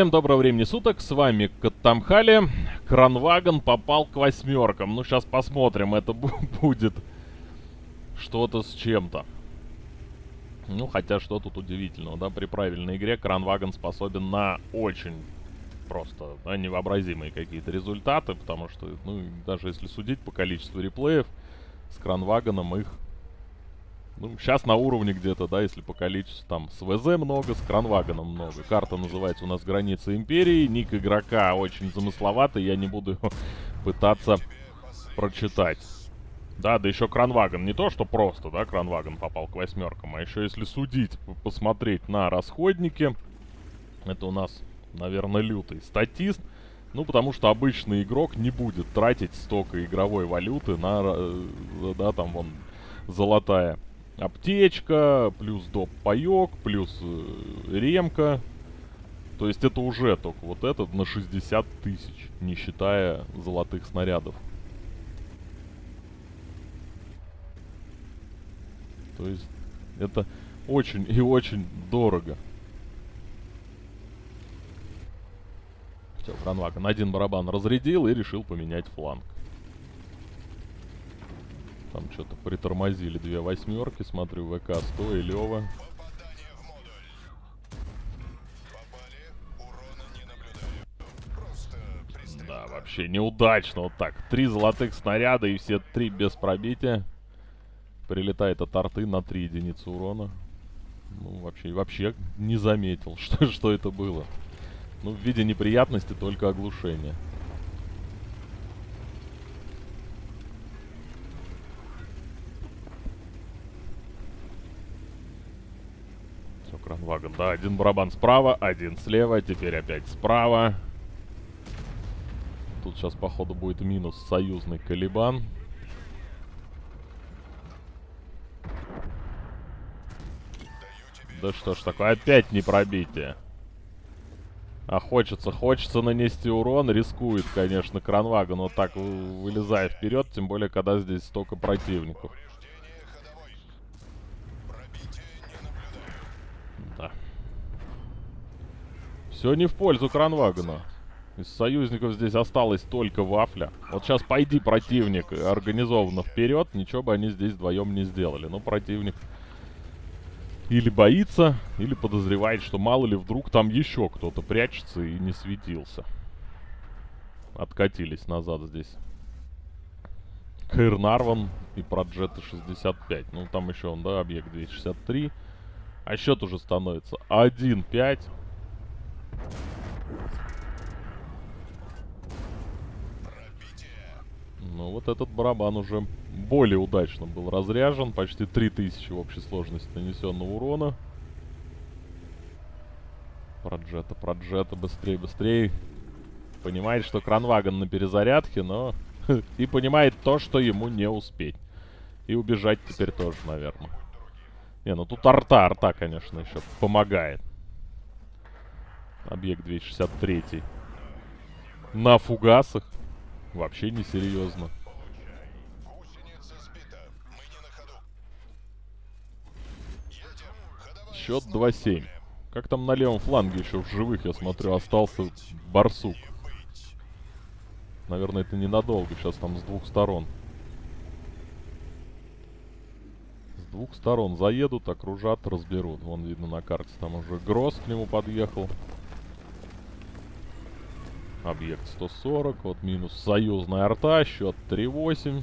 всем доброго времени суток, с вами Каттамхали. Кранваген попал к восьмеркам. Ну, сейчас посмотрим, это будет что-то с чем-то. Ну, хотя что тут удивительного, да, при правильной игре Кранваген способен на очень просто, да, невообразимые какие-то результаты, потому что, ну, даже если судить по количеству реплеев, с Кранвагеном их ну, сейчас на уровне где-то, да, если по количеству, там, с ВЗ много, с Кранвагеном много. Карта называется у нас «Граница Империи». Ник игрока очень замысловатый, я не буду пытаться прочитать. Да, да еще Кранваген. Не то, что просто, да, Кранваген попал к восьмеркам, а еще если судить, посмотреть на расходники, это у нас, наверное, лютый статист. Ну, потому что обычный игрок не будет тратить столько игровой валюты на, э, да, там, вон, золотая аптечка, плюс доп паёк, плюс э, ремка. То есть это уже только вот этот на 60 тысяч, не считая золотых снарядов. То есть это очень и очень дорого. Все, Кранваген один барабан разрядил и решил поменять фланг. Там что-то притормозили две восьмерки. Смотрю, ВК-100 и Лева. Да, вообще неудачно вот так. Три золотых снаряда и все три без пробития. Прилетает от арты на 3 единицы урона. Ну, вообще, вообще не заметил, что, что это было. Ну, в виде неприятности только оглушение. Кранваген, да, один барабан справа, один слева, теперь опять справа. Тут сейчас, походу, будет минус союзный Калибан. Да что ж такое, опять не пробитие. А хочется, хочется нанести урон, рискует, конечно, Кранваген вот так вылезая вперед, тем более, когда здесь столько противников. Все не в пользу Кранвагена. Из союзников здесь осталась только Вафля. Вот сейчас пойди противник организованно вперед, ничего бы они здесь вдвоем не сделали. Но противник или боится, или подозревает, что мало ли вдруг там еще кто-то прячется и не светился. Откатились назад здесь. Каирнарван и Проджета 65. Ну, там еще он, да, объект 263. А счет уже становится 1-5. Ну, вот этот барабан уже более удачно был разряжен. Почти 3000 в общей сложности нанесенного урона. Проджета, проджета, быстрее, быстрее. Понимает, что Кранваген на перезарядке, но... и понимает то, что ему не успеть. И убежать теперь тоже, наверное. Не, ну тут арта, арта, конечно, еще помогает. Объект 263. На фугасах. Вообще несерьезно. Счет 2-7. Как там на левом фланге еще в живых, я смотрю, остался барсук. Наверное, это ненадолго. Сейчас там с двух сторон. С двух сторон заедут, окружат, разберут. Вон видно на карте, там уже Гросс к нему подъехал. Объект 140. Вот минус союзная арта. Счет 3-8.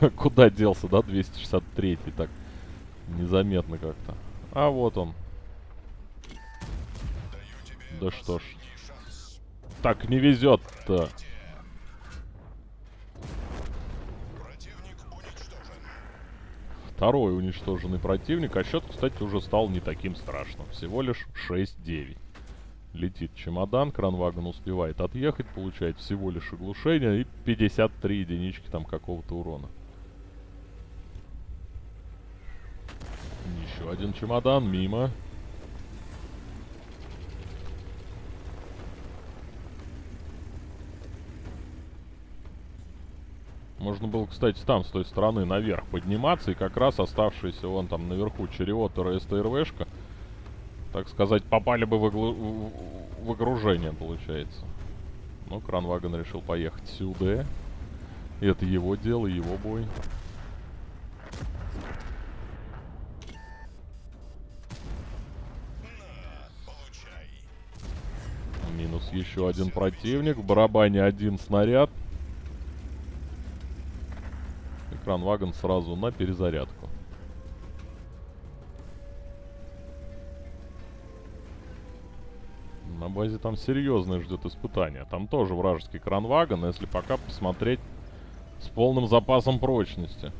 Куда делся, да, 263 так незаметно как-то. А вот он. Да что ж. Так не везет-то. Второй уничтоженный противник. А счет, кстати, уже стал не таким страшным. Всего лишь 6-9. Летит чемодан, кранваген успевает отъехать, получает всего лишь оглушение и 53 единички там какого-то урона. Еще один чемодан, мимо. Можно было, кстати, там, с той стороны, наверх подниматься, и как раз оставшиеся вон там наверху Черриотер и СТРВшка, так сказать, попали бы в, оглу... в окружение, получается. Но Кранваген решил поехать сюда. И это его дело, его бой. Минус еще один противник. В барабане один снаряд. Экран вагон сразу на перезарядку. На базе там серьезное ждет испытание. Там тоже вражеский кранвагон, если пока посмотреть с полным запасом прочности.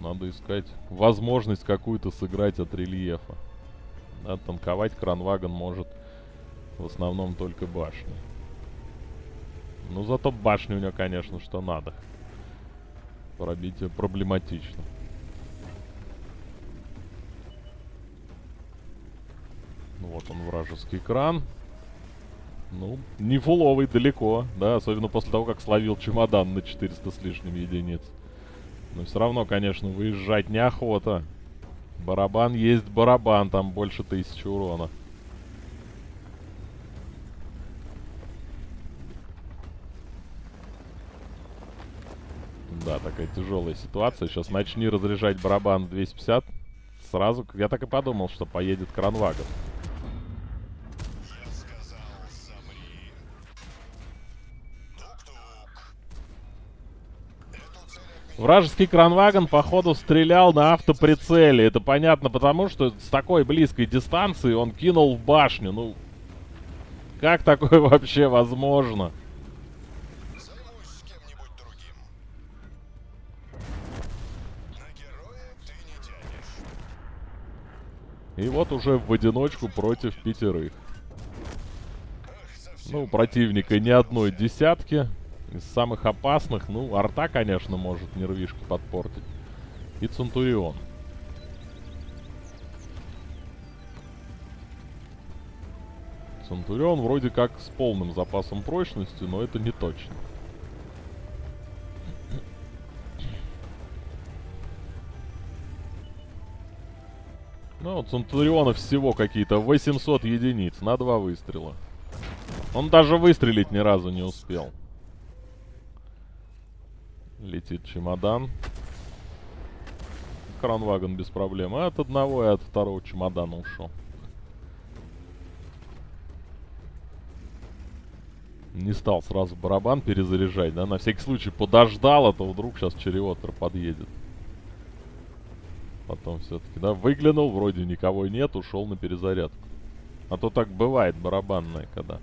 Надо искать возможность какую-то сыграть от рельефа. Да, танковать кранвагон может в основном только башни. Ну, зато башни у него, конечно, что надо. Пробитие проблематично. Ну, вот он, вражеский кран. Ну, не фуловый далеко, да, особенно после того, как словил чемодан на 400 с лишним единиц. Но все равно, конечно, выезжать неохота. Барабан есть барабан, там больше тысячи урона. Да, такая тяжелая ситуация. Сейчас начни разряжать барабан 250. Сразу, я так и подумал, что поедет кранвагон. Вражеский кранвагон, походу, стрелял на автоприцеле. Это понятно потому, что с такой близкой дистанции он кинул в башню. Ну, как такое вообще возможно? И вот уже в одиночку против пятерых. Ну, противника ни одной десятки. Из самых опасных, ну, арта, конечно, может нервишки подпортить. И Центурион. Центурион вроде как с полным запасом прочности, но это не точно. Ну, у Центуриона всего какие-то 800 единиц на два выстрела. Он даже выстрелить ни разу не успел. Летит чемодан. Кранваген без проблем. От одного и от второго чемодана ушел. Не стал сразу барабан перезаряжать, да? На всякий случай подождал, а то вдруг сейчас череотер подъедет. Потом все-таки, да, выглянул, вроде никого нет, ушел на перезарядку. А то так бывает барабанное, когда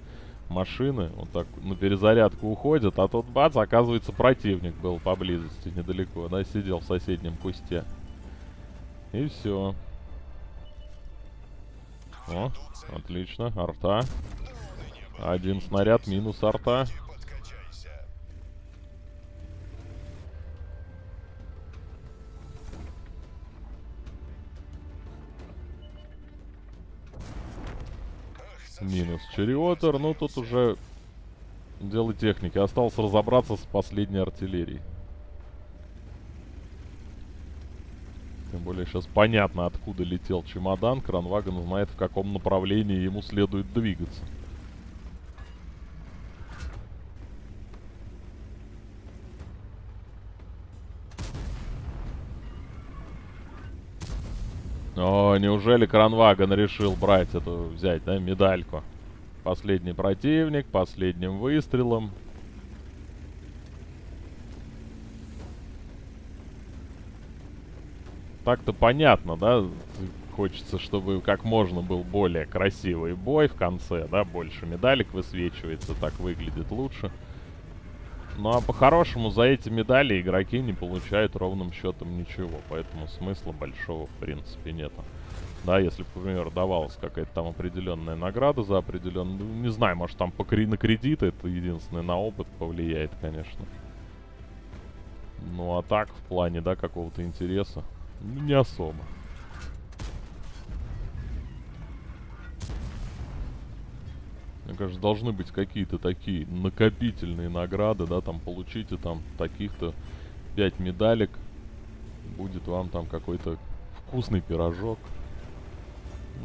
машины вот так на перезарядку уходят, а тут бац, оказывается противник был поблизости недалеко, да, сидел в соседнем кусте. И все. О, отлично, арта. Один снаряд минус арта. Минус Черриотер. Ну, тут уже дело техники. Осталось разобраться с последней артиллерией. Тем более сейчас понятно, откуда летел чемодан. Кранваген знает, в каком направлении ему следует двигаться. Неужели Кранваген решил брать эту, взять, да, медальку? Последний противник, последним выстрелом. Так-то понятно, да? Хочется, чтобы как можно был более красивый бой в конце, да? Больше медалек высвечивается, так выглядит лучше. Ну а по-хорошему за эти медали игроки не получают ровным счетом ничего, поэтому смысла большого в принципе нету. Да, если, например, давалась какая-то там определенная награда за определенную... Ну, не знаю, может там по на кредиты, это единственное, на опыт повлияет, конечно. Ну а так, в плане, да, какого-то интереса, ну, не особо. кажется, должны быть какие-то такие накопительные награды, да, там получите там таких-то 5 медалек, будет вам там какой-то вкусный пирожок.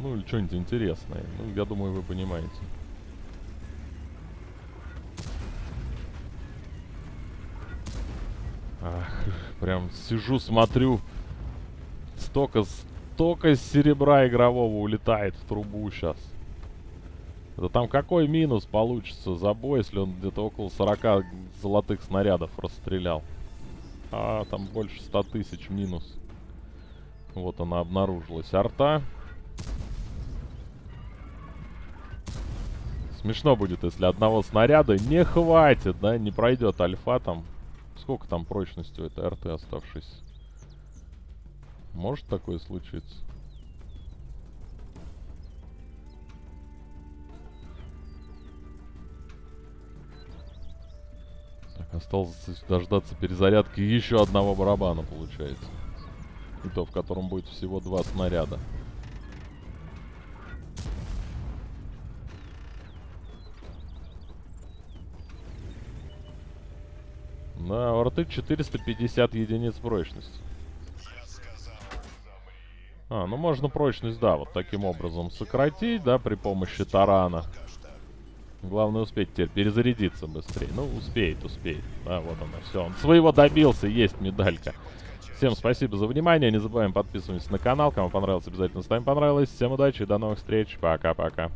Ну или что-нибудь интересное. Ну, я думаю, вы понимаете. Ах, прям сижу, смотрю. Столько, столько серебра игрового улетает в трубу сейчас. Это там какой минус получится за бой, если он где-то около 40 золотых снарядов расстрелял? А, там больше 100 тысяч минус. Вот она обнаружилась. Арта. Смешно будет, если одного снаряда не хватит, да, не пройдет альфа там. Сколько там прочности у этой арты оставшейся? Может такое случиться? Так, осталось дождаться перезарядки еще одного барабана, получается. И то, в котором будет всего два снаряда. Да, у рты 450 единиц прочности. А, ну можно прочность, да, вот таким образом сократить, да, при помощи тарана. Главное успеть теперь перезарядиться быстрее. Ну, успеет, успеет. Да, вот она, все. Он своего добился, есть медалька. Всем спасибо за внимание. Не забываем подписываться на канал. Кому понравилось, обязательно ставим понравилось. Всем удачи, до новых встреч. Пока-пока.